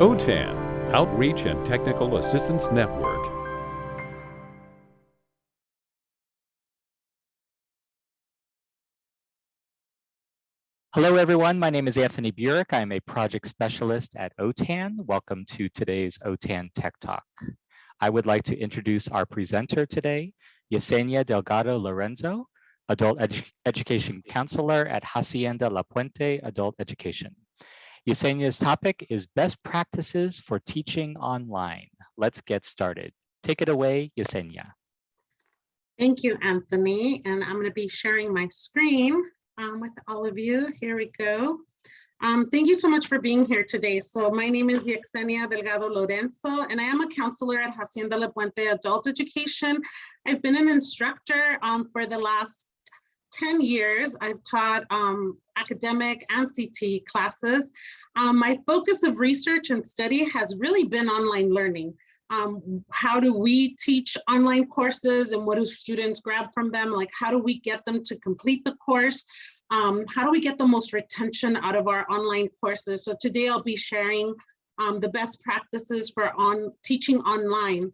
OTAN, Outreach and Technical Assistance Network. Hello, everyone. My name is Anthony Burik. I'm a project specialist at OTAN. Welcome to today's OTAN Tech Talk. I would like to introduce our presenter today, Yesenia Delgado Lorenzo, Adult Edu Education Counselor at Hacienda La Puente Adult Education. Yesenia's topic is best practices for teaching online. Let's get started. Take it away, Yesenia. Thank you, Anthony. And I'm going to be sharing my screen um, with all of you. Here we go. Um, thank you so much for being here today. So my name is Yesenia Delgado Lorenzo, and I am a counselor at Hacienda La Puente Adult Education. I've been an instructor um, for the last 10 years. I've taught um, academic and CT classes. Um, my focus of research and study has really been online learning. Um, how do we teach online courses and what do students grab from them? Like how do we get them to complete the course? Um, how do we get the most retention out of our online courses? So today I'll be sharing um, the best practices for on teaching online.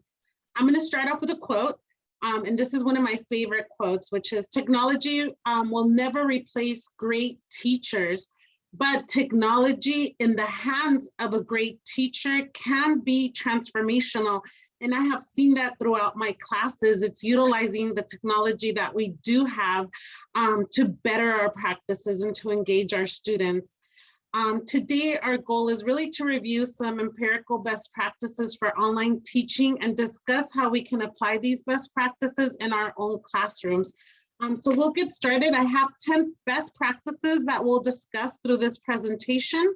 I'm gonna start off with a quote. Um, and this is one of my favorite quotes, which is technology um, will never replace great teachers, but technology in the hands of a great teacher can be transformational. And I have seen that throughout my classes. It's utilizing the technology that we do have um, to better our practices and to engage our students. Um, today, our goal is really to review some empirical best practices for online teaching and discuss how we can apply these best practices in our own classrooms. Um, so we'll get started. I have 10 best practices that we'll discuss through this presentation.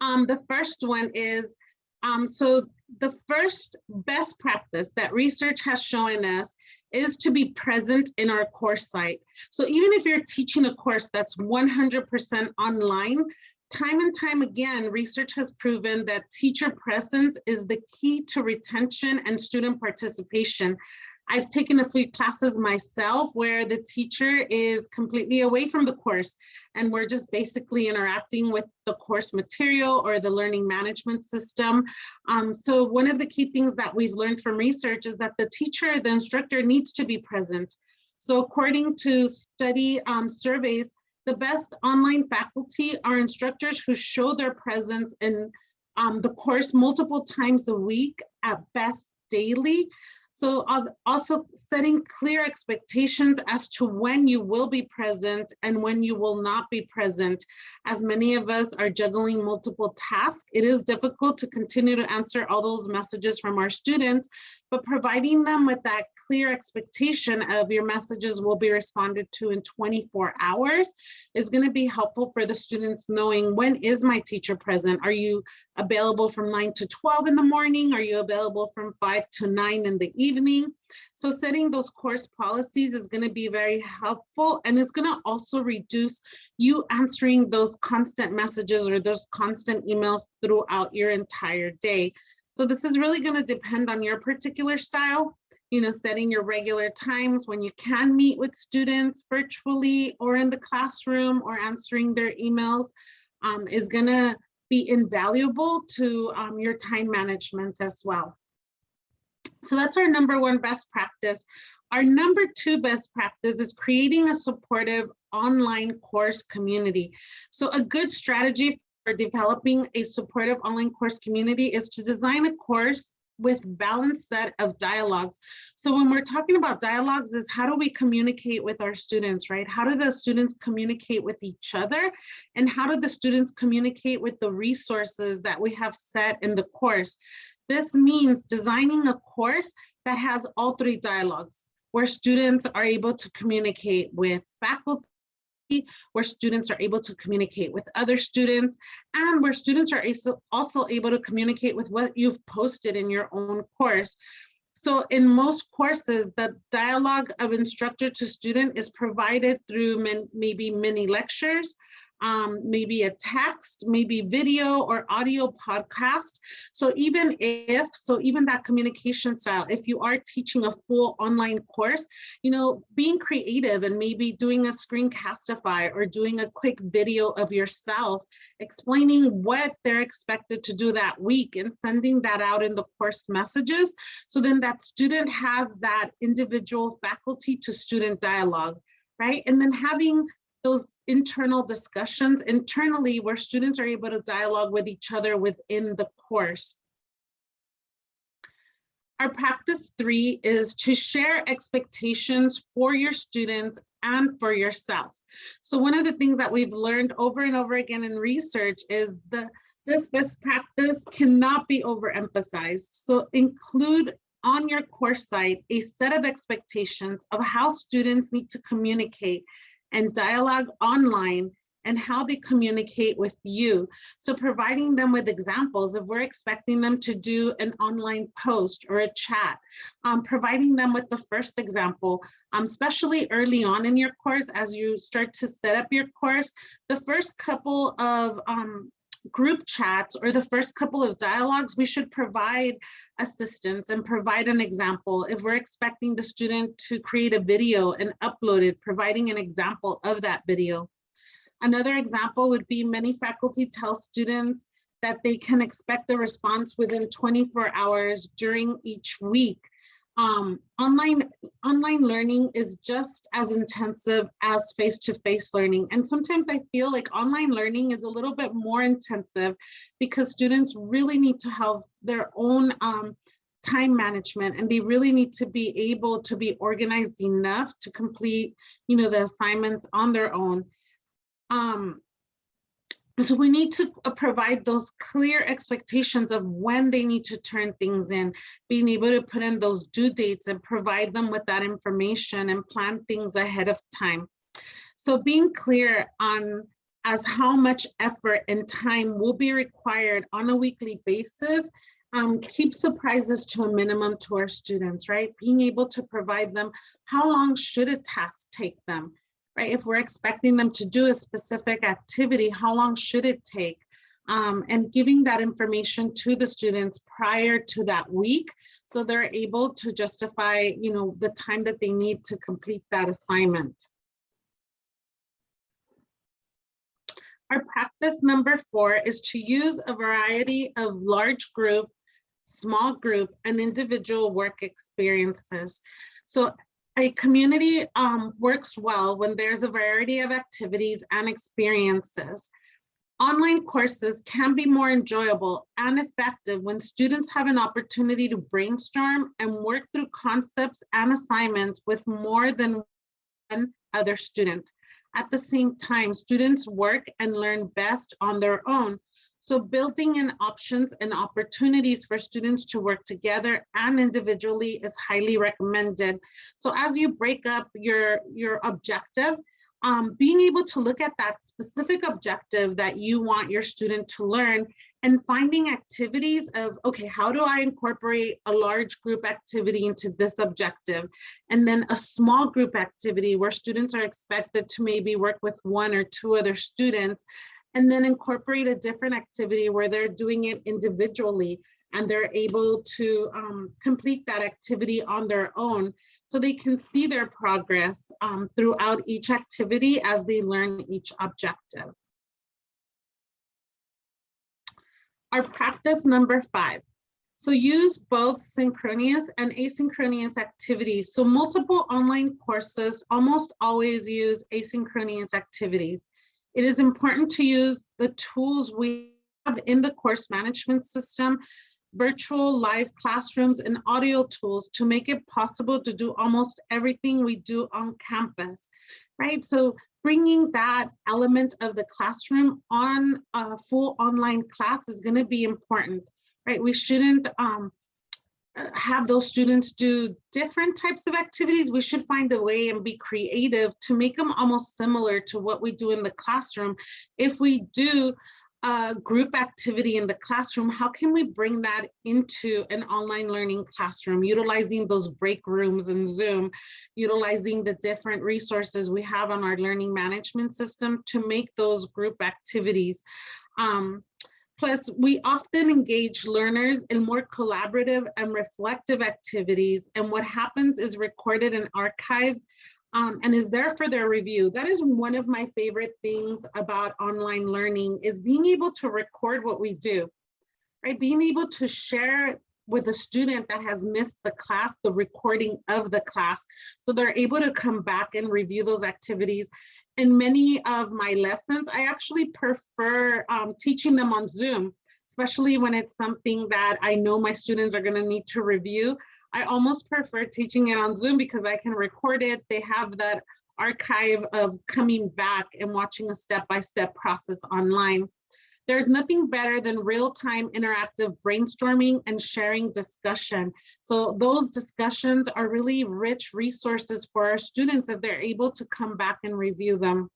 Um, the first one is, um, so the first best practice that research has shown us is to be present in our course site. So even if you're teaching a course that's 100% online, time and time again, research has proven that teacher presence is the key to retention and student participation. I've taken a few classes myself where the teacher is completely away from the course and we're just basically interacting with the course material or the learning management system. Um, so one of the key things that we've learned from research is that the teacher, the instructor needs to be present. So according to study um, surveys, the best online faculty are instructors who show their presence in um, the course multiple times a week, at best daily, so uh, also setting clear expectations as to when you will be present and when you will not be present. As many of us are juggling multiple tasks, it is difficult to continue to answer all those messages from our students, but providing them with that clear expectation of your messages will be responded to in 24 hours is going to be helpful for the students knowing when is my teacher present? Are you available from 9 to 12 in the morning? Are you available from 5 to 9 in the evening? So setting those course policies is going to be very helpful and it's going to also reduce you answering those constant messages or those constant emails throughout your entire day. So this is really going to depend on your particular style you know, setting your regular times when you can meet with students virtually or in the classroom or answering their emails um, is gonna be invaluable to um, your time management as well. So that's our number one best practice. Our number two best practice is creating a supportive online course community. So a good strategy for developing a supportive online course community is to design a course with balanced set of dialogues. So when we're talking about dialogues is how do we communicate with our students, right? How do the students communicate with each other? And how do the students communicate with the resources that we have set in the course? This means designing a course that has all three dialogues where students are able to communicate with faculty, where students are able to communicate with other students and where students are also able to communicate with what you've posted in your own course. So in most courses, the dialogue of instructor to student is provided through maybe mini lectures, um, maybe a text, maybe video or audio podcast. So even if, so even that communication style, if you are teaching a full online course, you know, being creative and maybe doing a screencastify or doing a quick video of yourself explaining what they're expected to do that week and sending that out in the course messages. So then that student has that individual faculty to student dialogue, right? And then having those internal discussions internally where students are able to dialogue with each other within the course. Our practice three is to share expectations for your students and for yourself. So one of the things that we've learned over and over again in research is the this best practice cannot be overemphasized. So include on your course site a set of expectations of how students need to communicate and dialogue online and how they communicate with you. So providing them with examples if we're expecting them to do an online post or a chat, um, providing them with the first example, um, especially early on in your course as you start to set up your course, the first couple of um, group chats or the first couple of dialogues, we should provide assistance and provide an example. If we're expecting the student to create a video and upload it, providing an example of that video. Another example would be many faculty tell students that they can expect a response within 24 hours during each week um, online online learning is just as intensive as face-to-face -face learning. And sometimes I feel like online learning is a little bit more intensive because students really need to have their own um, time management and they really need to be able to be organized enough to complete, you know, the assignments on their own. Um, so we need to uh, provide those clear expectations of when they need to turn things in, being able to put in those due dates and provide them with that information and plan things ahead of time. So being clear on as how much effort and time will be required on a weekly basis um, keep surprises to a minimum to our students, right? Being able to provide them how long should a task take them? Right? If we're expecting them to do a specific activity, how long should it take? Um, and giving that information to the students prior to that week so they're able to justify you know the time that they need to complete that assignment our practice number four is to use a variety of large group small group and individual work experiences so a community um, works well when there's a variety of activities and experiences. Online courses can be more enjoyable and effective when students have an opportunity to brainstorm and work through concepts and assignments with more than one other student. At the same time, students work and learn best on their own so building in options and opportunities for students to work together and individually is highly recommended. So as you break up your, your objective, um, being able to look at that specific objective that you want your student to learn and finding activities of, okay, how do I incorporate a large group activity into this objective? And then a small group activity where students are expected to maybe work with one or two other students and then incorporate a different activity where they're doing it individually and they're able to um, complete that activity on their own so they can see their progress um, throughout each activity as they learn each objective. Our practice number five. So use both synchronous and asynchronous activities. So multiple online courses almost always use asynchronous activities. It is important to use the tools we have in the course management system, virtual live classrooms and audio tools to make it possible to do almost everything we do on campus, right? So bringing that element of the classroom on a full online class is gonna be important, right? We shouldn't um, have those students do different types of activities, we should find a way and be creative to make them almost similar to what we do in the classroom. If we do a group activity in the classroom, how can we bring that into an online learning classroom, utilizing those break rooms in Zoom, utilizing the different resources we have on our learning management system to make those group activities. Um, Plus, we often engage learners in more collaborative and reflective activities. And what happens is recorded and archived um, and is there for their review. That is one of my favorite things about online learning is being able to record what we do, right? Being able to share with a student that has missed the class, the recording of the class. So they're able to come back and review those activities in many of my lessons, I actually prefer um, teaching them on Zoom, especially when it's something that I know my students are gonna need to review. I almost prefer teaching it on Zoom because I can record it. They have that archive of coming back and watching a step-by-step -step process online. There's nothing better than real-time interactive brainstorming and sharing discussion. So those discussions are really rich resources for our students if they're able to come back and review them.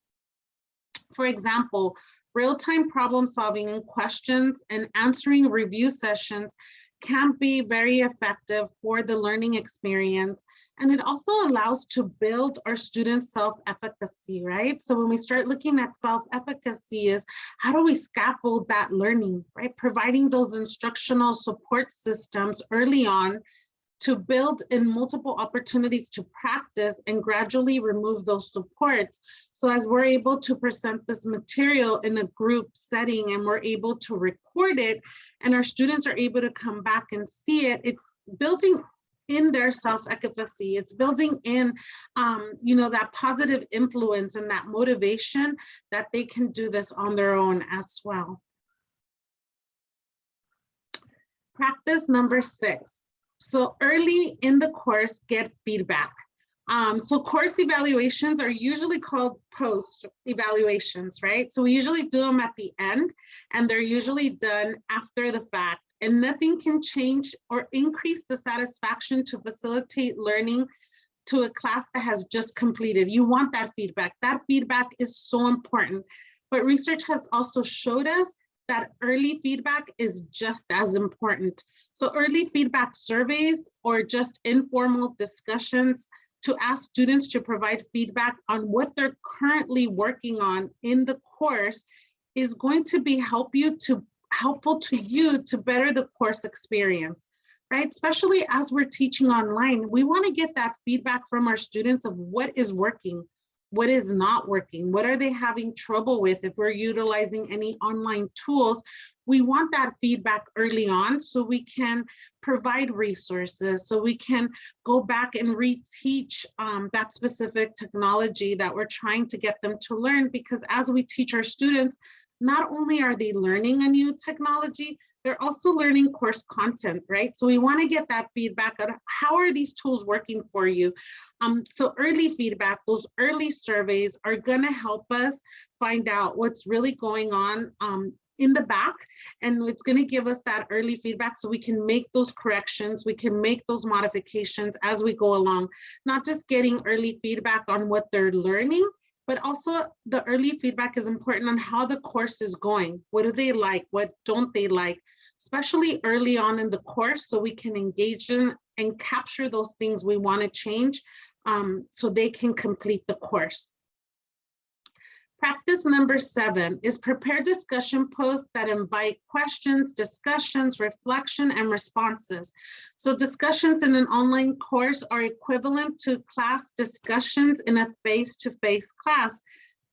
For example, real-time problem solving and questions and answering review sessions can be very effective for the learning experience. And it also allows to build our students' self-efficacy, right? So when we start looking at self-efficacy is how do we scaffold that learning, right? Providing those instructional support systems early on to build in multiple opportunities to practice and gradually remove those supports. So as we're able to present this material in a group setting and we're able to record it and our students are able to come back and see it, it's building in their self-efficacy. It's building in, um, you know, that positive influence and that motivation that they can do this on their own as well. Practice number six, so early in the course, get feedback. Um, so course evaluations are usually called post evaluations, right? So we usually do them at the end and they're usually done after the fact and nothing can change or increase the satisfaction to facilitate learning to a class that has just completed. You want that feedback. That feedback is so important. But research has also showed us that early feedback is just as important. So early feedback surveys or just informal discussions to ask students to provide feedback on what they're currently working on in the course is going to be help you to helpful to you to better the course experience, right? Especially as we're teaching online, we wanna get that feedback from our students of what is working, what is not working, what are they having trouble with if we're utilizing any online tools. We want that feedback early on so we can provide resources, so we can go back and reteach um, that specific technology that we're trying to get them to learn because as we teach our students, not only are they learning a new technology, they're also learning course content, right? So we wanna get that feedback on how are these tools working for you? Um, so early feedback, those early surveys are gonna help us find out what's really going on um, in the back and it's going to give us that early feedback so we can make those corrections we can make those modifications as we go along not just getting early feedback on what they're learning but also the early feedback is important on how the course is going. What do they like? What don't they like? Especially early on in the course so we can engage in and capture those things we want to change um, so they can complete the course. Practice number seven is prepare discussion posts that invite questions, discussions, reflection, and responses. So discussions in an online course are equivalent to class discussions in a face-to-face -face class.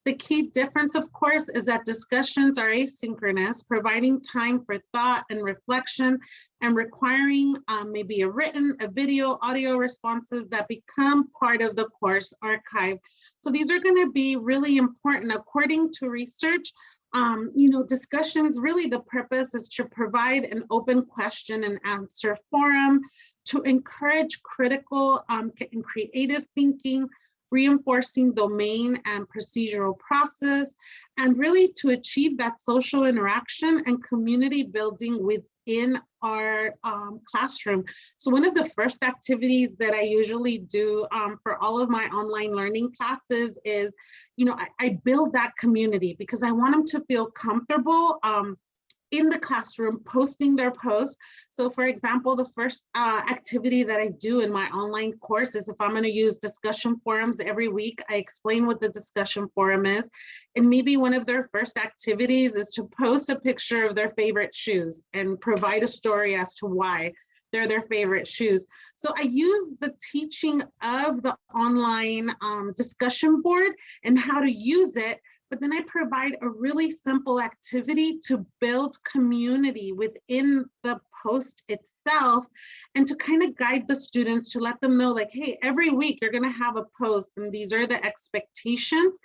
The key difference, of course, is that discussions are asynchronous, providing time for thought and reflection and requiring um, maybe a written, a video, audio responses that become part of the course archive. So these are going to be really important. According to research, um, you know, discussions, really the purpose is to provide an open question and answer forum to encourage critical um, and creative thinking, reinforcing domain and procedural process, and really to achieve that social interaction and community building with in our um, classroom. So one of the first activities that I usually do um, for all of my online learning classes is, you know, I, I build that community because I want them to feel comfortable um, in the classroom posting their posts. So for example, the first uh, activity that I do in my online course is if I'm gonna use discussion forums every week, I explain what the discussion forum is. And maybe one of their first activities is to post a picture of their favorite shoes and provide a story as to why they're their favorite shoes. So I use the teaching of the online um, discussion board and how to use it but then I provide a really simple activity to build community within the post itself and to kind of guide the students to let them know like, hey, every week you're gonna have a post and these are the expectations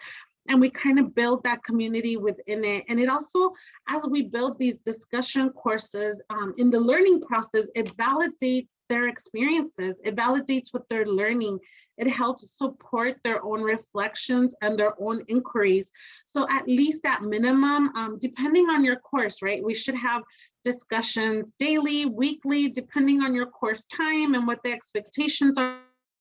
and we kind of build that community within it. And it also, as we build these discussion courses um, in the learning process, it validates their experiences, it validates what they're learning, it helps support their own reflections and their own inquiries. So at least at minimum, um, depending on your course, right, we should have discussions daily, weekly, depending on your course time and what the expectations are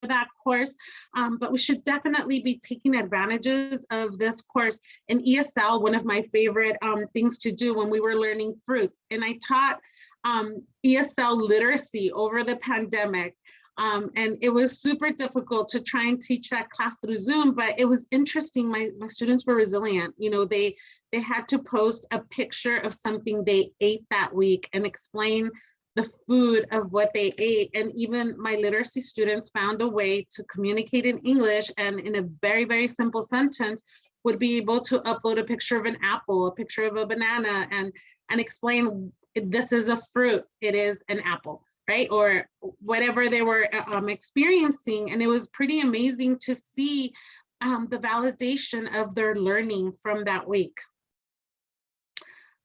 that course, um, but we should definitely be taking advantages of this course. In ESL, one of my favorite um, things to do when we were learning fruits, and I taught um, ESL literacy over the pandemic. Um, and it was super difficult to try and teach that class through Zoom, but it was interesting. My, my students were resilient. You know, they, they had to post a picture of something they ate that week and explain the food of what they ate. And even my literacy students found a way to communicate in English and in a very, very simple sentence would be able to upload a picture of an apple, a picture of a banana and, and explain this is a fruit, it is an apple, right? Or whatever they were um, experiencing. And it was pretty amazing to see um, the validation of their learning from that week.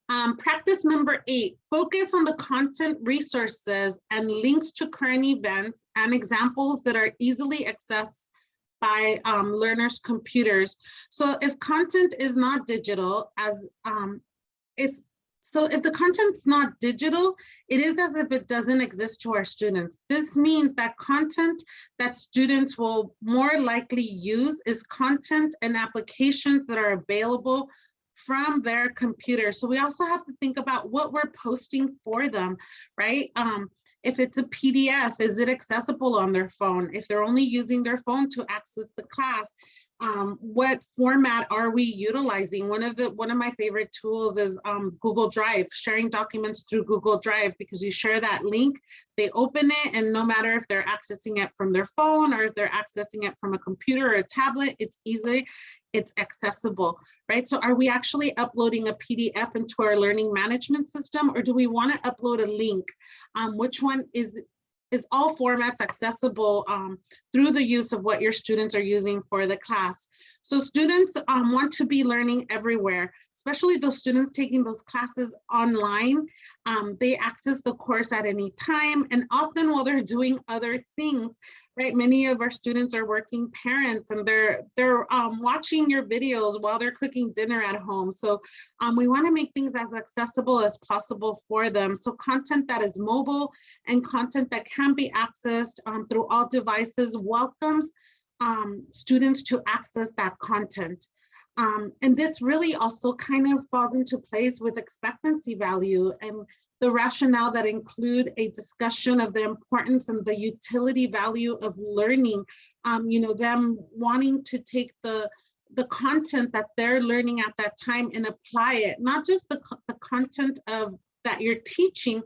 Um, practice number eight, focus on the content resources and links to current events and examples that are easily accessed by um, learners' computers. So if content is not digital, as um, if so if the content's not digital, it is as if it doesn't exist to our students. This means that content that students will more likely use is content and applications that are available from their computer. So we also have to think about what we're posting for them, right? Um, if it's a PDF, is it accessible on their phone? If they're only using their phone to access the class, um, what format are we utilizing? One of the one of my favorite tools is um, Google Drive, sharing documents through Google Drive because you share that link, they open it, and no matter if they're accessing it from their phone or if they're accessing it from a computer or a tablet, it's easy, it's accessible, right? So are we actually uploading a PDF into our learning management system or do we want to upload a link? Um, which one is is all formats accessible um, through the use of what your students are using for the class. So students um, want to be learning everywhere, especially those students taking those classes online. Um, they access the course at any time and often while they're doing other things, right? Many of our students are working parents and they're they're um, watching your videos while they're cooking dinner at home. So um, we wanna make things as accessible as possible for them. So content that is mobile and content that can be accessed um, through all devices welcomes um, students to access that content. Um, and this really also kind of falls into place with expectancy value and the rationale that include a discussion of the importance and the utility value of learning, um, you know, them wanting to take the, the content that they're learning at that time and apply it, not just the, the content of that you're teaching,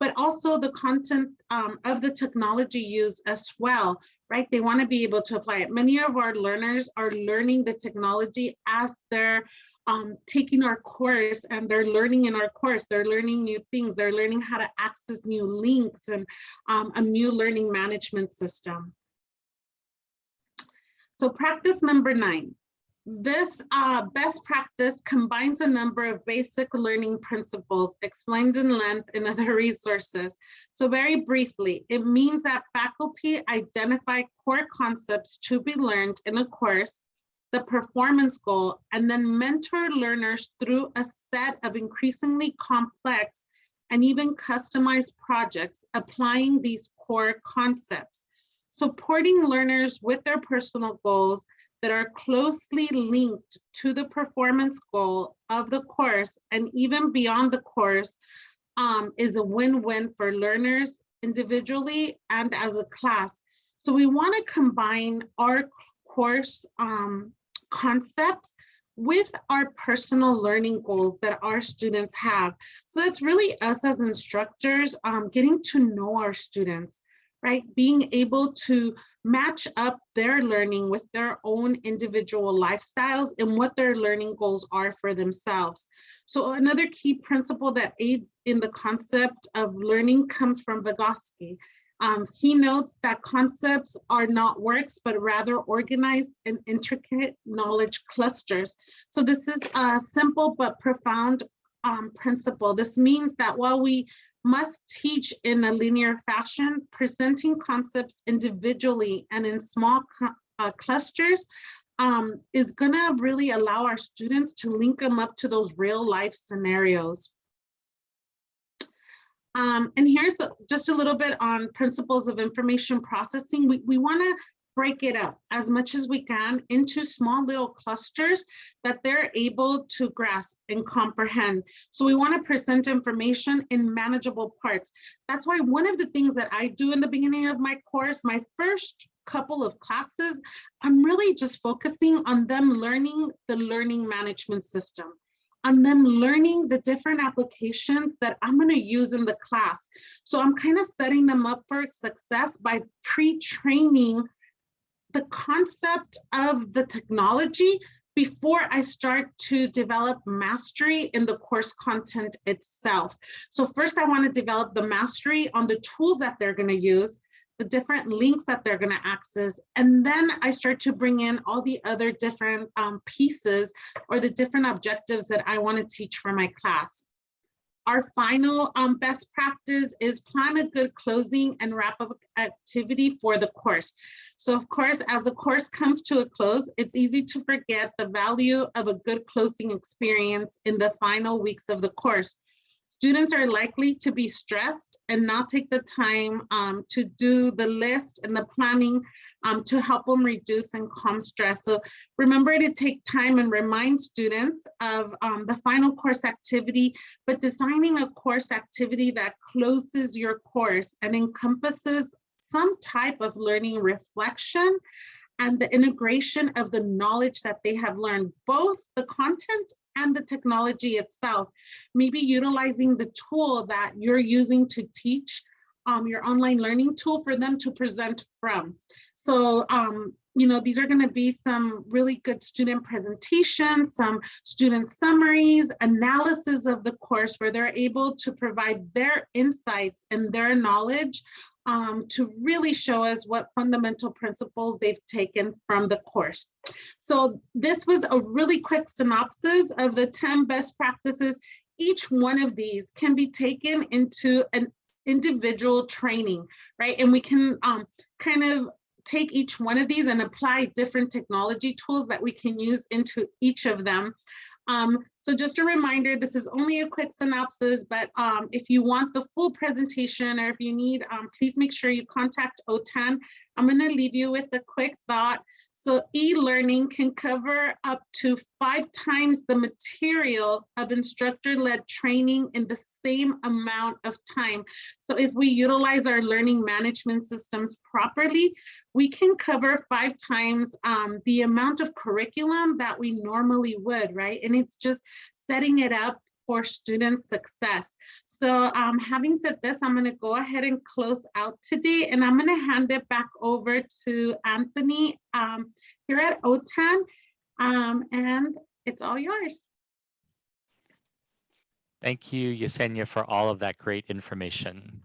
but also the content um, of the technology used as well, right? They want to be able to apply it. Many of our learners are learning the technology as they're um, taking our course and they're learning in our course. They're learning new things. They're learning how to access new links and um, a new learning management system. So practice number nine. This uh, best practice combines a number of basic learning principles explained in length in other resources. So very briefly, it means that faculty identify core concepts to be learned in a course the performance goal, and then mentor learners through a set of increasingly complex and even customized projects applying these core concepts, supporting learners with their personal goals that are closely linked to the performance goal of the course and even beyond the course um, is a win-win for learners individually and as a class. So we want to combine our course um, concepts with our personal learning goals that our students have. So that's really us as instructors um, getting to know our students, right? Being able to match up their learning with their own individual lifestyles and what their learning goals are for themselves. So another key principle that aids in the concept of learning comes from Vygotsky. Um, he notes that concepts are not works, but rather organized and intricate knowledge clusters. So this is a simple but profound um, principle. This means that while we must teach in a linear fashion, presenting concepts individually and in small uh, clusters um, is gonna really allow our students to link them up to those real life scenarios. Um, and here's just a little bit on principles of information processing. We, we wanna break it up as much as we can into small little clusters that they're able to grasp and comprehend. So we want to present information in manageable parts. That's why one of the things that I do in the beginning of my course, my first couple of classes, I'm really just focusing on them learning the learning management system on them learning the different applications that I'm going to use in the class. So I'm kind of setting them up for success by pre-training the concept of the technology before I start to develop mastery in the course content itself. So first I want to develop the mastery on the tools that they're going to use, the different links that they're going to access, and then I start to bring in all the other different um, pieces or the different objectives that I want to teach for my class. Our final um, best practice is plan a good closing and wrap up activity for the course. So of course, as the course comes to a close, it's easy to forget the value of a good closing experience in the final weeks of the course. Students are likely to be stressed and not take the time um, to do the list and the planning um, to help them reduce and calm stress. So remember to take time and remind students of um, the final course activity, but designing a course activity that closes your course and encompasses some type of learning reflection and the integration of the knowledge that they have learned, both the content and the technology itself, maybe utilizing the tool that you're using to teach um, your online learning tool for them to present from. So, um, you know, these are going to be some really good student presentations, some student summaries, analysis of the course where they're able to provide their insights and their knowledge um, to really show us what fundamental principles they've taken from the course. So this was a really quick synopsis of the 10 best practices. Each one of these can be taken into an individual training, right? And we can um, kind of take each one of these and apply different technology tools that we can use into each of them. Um, so just a reminder, this is only a quick synopsis, but um, if you want the full presentation or if you need, um, please make sure you contact OTAN. I'm gonna leave you with a quick thought. So e-learning can cover up to five times the material of instructor-led training in the same amount of time. So if we utilize our learning management systems properly, we can cover five times um, the amount of curriculum that we normally would, right? And it's just setting it up for student success. So um, having said this, I'm gonna go ahead and close out today and I'm gonna hand it back over to Anthony um, here at OTAN um, and it's all yours. Thank you, Yesenia, for all of that great information.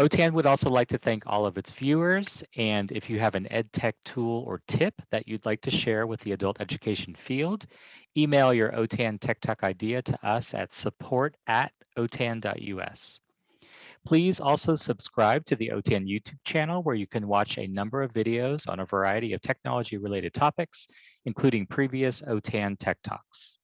OTAN would also like to thank all of its viewers. And if you have an EdTech tool or tip that you'd like to share with the adult education field, email your OTAN Tech Talk idea to us at support at otan.us. Please also subscribe to the OTAN YouTube channel where you can watch a number of videos on a variety of technology related topics, including previous OTAN Tech Talks.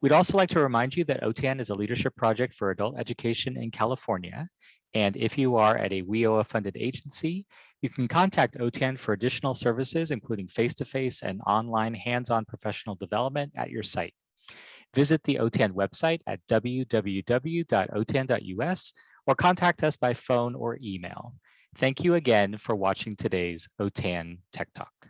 We'd also like to remind you that OTAN is a leadership project for adult education in California. And if you are at a WIOA funded agency, you can contact OTAN for additional services, including face-to-face -face and online hands-on professional development at your site. Visit the OTAN website at www.otan.us or contact us by phone or email. Thank you again for watching today's OTAN Tech Talk.